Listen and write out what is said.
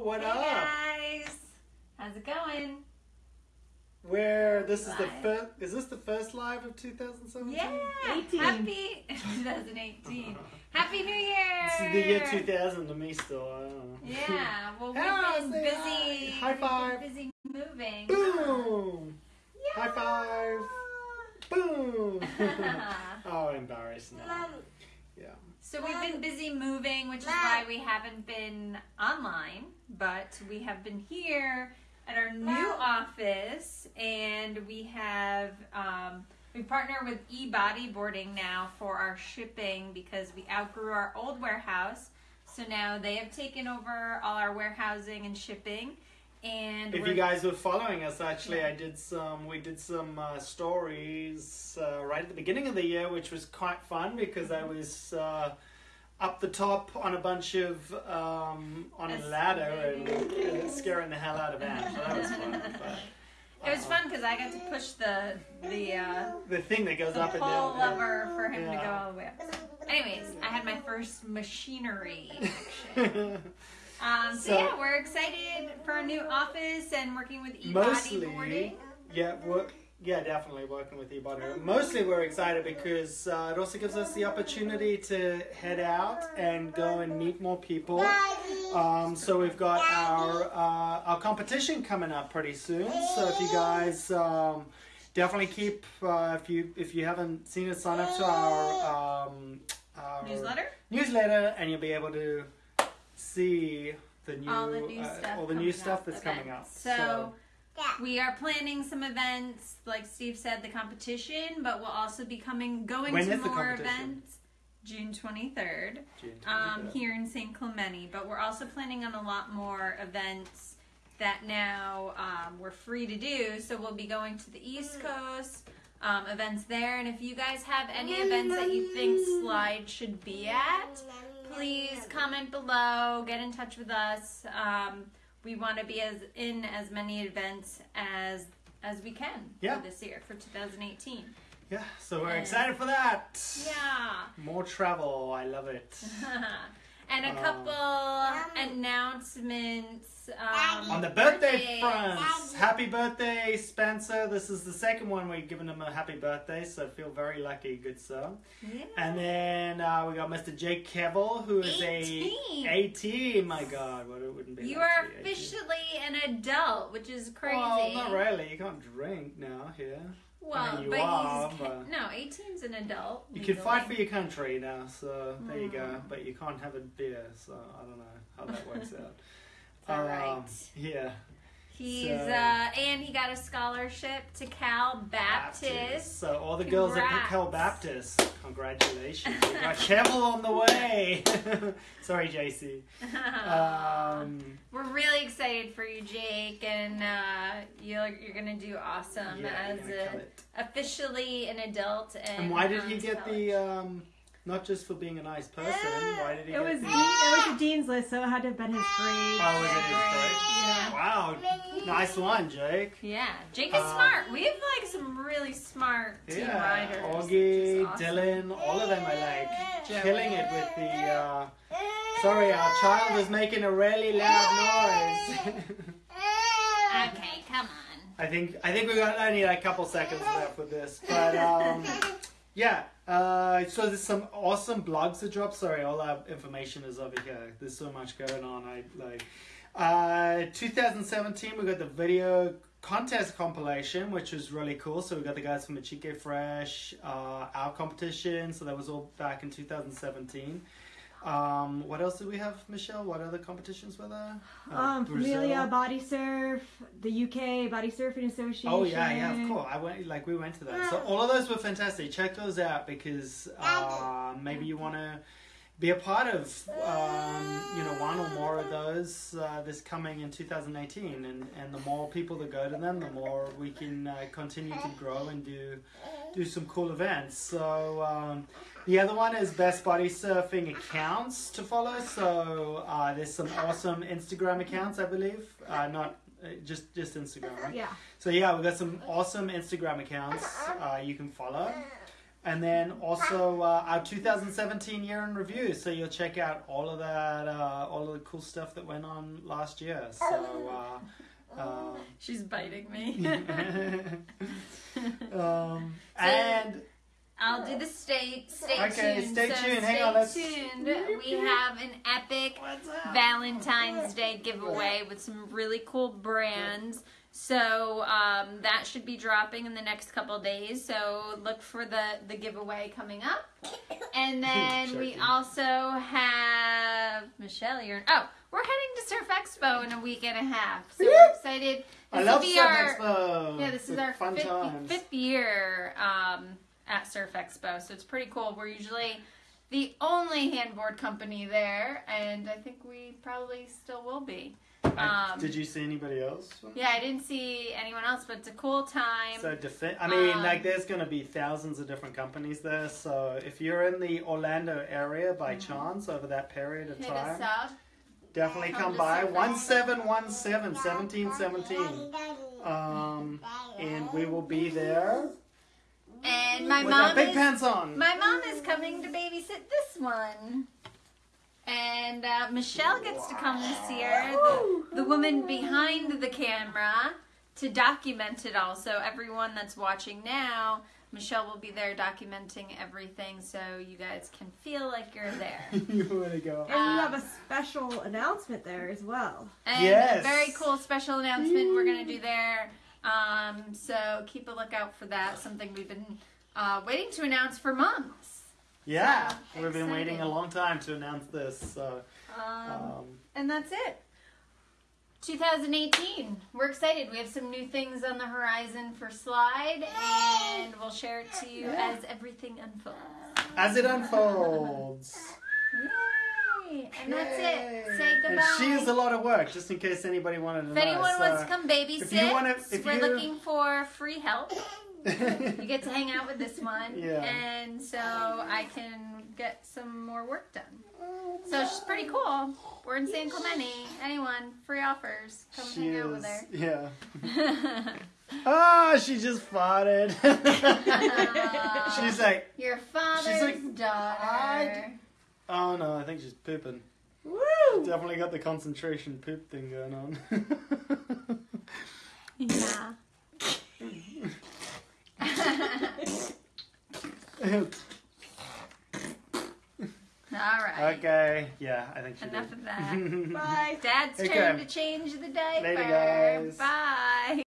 what Hey up? guys, how's it going? Where this is the first? Is this the first live of 2017? Yeah, 18. happy 2018. Happy New Year! This is the year 2000 to me still. I don't know. Yeah, well we've Yeah, been say busy. hi. High we've been five. busy moving. Boom! Yeah. High five. Boom! oh, embarrassed now. So we've been busy moving, which is why we haven't been online, but we have been here at our new office, and we have um, we partner with e bodyboarding now for our shipping because we outgrew our old warehouse. So now they have taken over all our warehousing and shipping. And If you guys were following us, actually, I did some. We did some uh, stories uh, right at the beginning of the year, which was quite fun because I was uh, up the top on a bunch of um, on a Yes. ladder and uh, scaring the hell out of Anne. So that was fun. But, it was fun because I got to push the the. Uh, the thing that goes up and down. lever for him to go all the way up. Anyways, I had my first machinery action. Um, so, So- yeah, we're excited for our new office and working with e Mostly, bodyboarding. yeah, work. Yeah, definitely working with eBody. Mostly, we're excited because uh, it also gives us the opportunity to head out and go and meet more people. Um, so we've got our uh, our competition coming up pretty soon. So if you guys um, definitely keep uh, if you if you haven't seen it, sign up to our, um, our Newsletter. newsletter, and you'll be able to see the new All the new uh, stuff all the new stuff up, that's coming events. up. So, we are planning some events, like Steve said, the competition, but we'll also be coming going When to is the more competition? events. June twenty third. June um, 23rd. here in San Clemente, but we're also planning on a lot more events that now um, we're free to do. So we'll be going to the East Coast um, events there, and if you guys have any events that you think Slyde should be at, please comment below. Get in touch with us. Um, we want to be as in as many events as as we can Yeah. for this year for 2018. Yeah, so we're And- excited for that. Yeah. More travel, I love it. and a Um, couple announcements um, On the birthday birthdays. front, happy birthday, Spencer. This is the second one we've given him a happy birthday, so feel very lucky, good sir. Yeah. And then uh, we got Mr. Jake Kevel, who is 18. a 18. My God, what it wouldn't be. You like are to be 18. officially an adult, which is crazy. Well, not really. You can't drink now here. Well, you but are, he's but- no 18's an adult. You can fight for your country now, so there you go. Mm. But you can't have a beer, so I don't know how that works out. All Um, right. Yeah. He's so- uh, and he got a scholarship to Cal Baptist. So all the girls at Cal Baptist, congratulations. We got Kevel on the way. Sorry, JC. Um, We're really excited for you, Jake, and uh, you're you're gonna do awesome yeah, as a, officially an adult. And, And why did um, he get the um, not just for being a nice person? Why did he? It was the, Dean, it was the dean's list, so it had to have been his grade. Oh, was it his grade? Yeah. Wow, nice one, Jake. Yeah, Jake is Um, smart. We have like some really smart team Yeah, riders. Augie, which is awesome. Dylan, all of them are like Joey. killing it with the. Uh, sorry, our child is making a really loud noise. Okay, come on. I think I think we got only like a couple seconds left with this, but um, yeah. Uh, so there's some awesome blogs that drop. Sorry, all our information is over here. There's so much going on. I like. Uh, 2017, we got the video contest compilation, which was really cool. So we got the guys from Machike Fresh, uh, our competition. So that was all back in 2017. Um, what else did we have, Michelle? What other competitions were there? Uh, Um, Familia Body Surf, the UK Body Surfing Association. Oh yeah, yeah, of course. I went like we went to that. So all of those were fantastic. Check those out because uh, maybe you want to be a part of um, you know one or more of those uh, this coming in 2018. And and the more people that go to them, the more we can uh, continue to grow and do do some cool events. So. Um, the other one is best body surfing accounts to follow. So uh, there's some awesome Instagram accounts, I believe. Uh, not uh, just just Instagram, right? Yeah. So yeah, we've got some awesome Instagram accounts uh, you can follow. And then also uh, our 2017 year in review. So you'll check out all of that, uh, all of the cool stuff that went on last year. So. Uh, um, She's biting me. um, and I'll do the stay stay Okay, tuned. stay so tuned. Stay Hang on, let's- tuned. We have an epic? Valentine's Day giveaway with some really cool brands. So um, that should be dropping in the next couple days. So look for the the giveaway coming up. And then we also have Michelle. You're oh, we're heading to Surf Expo in a week and a half. So we're excited. I love Surf our Expo. yeah, this is our fifth, fifth year um, at Surf Expo, so it's pretty cool. We're usually the only handboard company there, and I think we probably still will be. I- Um, Did you see anybody else? Yeah, I didn't see anyone else, but it's a cool time. So defi- I mean, Um, like, there's going to be thousands of different companies there. So if you're in the Orlando area by chance over that period of Mm-hmm. Time, definitely Come come by. One seven one seven seventeen seventeen. Um, and we will be there And my with mom big is pants on. my mom is coming to babysit this one. And uh, Michelle gets to come this year, the, the woman behind the camera, to document it all. So everyone that's watching now, Michelle will be there documenting everything, so you guys can feel like you're there. you want to go? And you have a special announcement there as well. And Yes. a very cool special announcement we're going to do there. Um, so keep a lookout for that. Something we've been uh, waiting to announce for months. Yeah, So we've been waiting a long time to announce this. So, Um, um, and that's it. 2018. We're excited. We have some new things on the horizon for Slyde, and we'll share it to you as everything unfolds. as it unfolds. And that's Yay. it. Say And goodbye. she is a lot of work, just in case anybody wanted to know. if know. anyone so- wants to come babysit, if you wanna- if we're you- looking for free help. You get to hang out with this one, Yeah. and so I can get some more work done. So she's pretty cool. We're in San Clemente. Anyone, free offers. Come she hang is, out with her. yeah. Ah, she just farted. she's like, Your father's like, daughter. I- oh no, I think she's pooping. Woo! Definitely got the concentration poop thing going on. Yeah. All right. okay, yeah, I think she Enough did. of that. Bye. Dad's Okay. turn to change the diaper. Later, guys. Bye.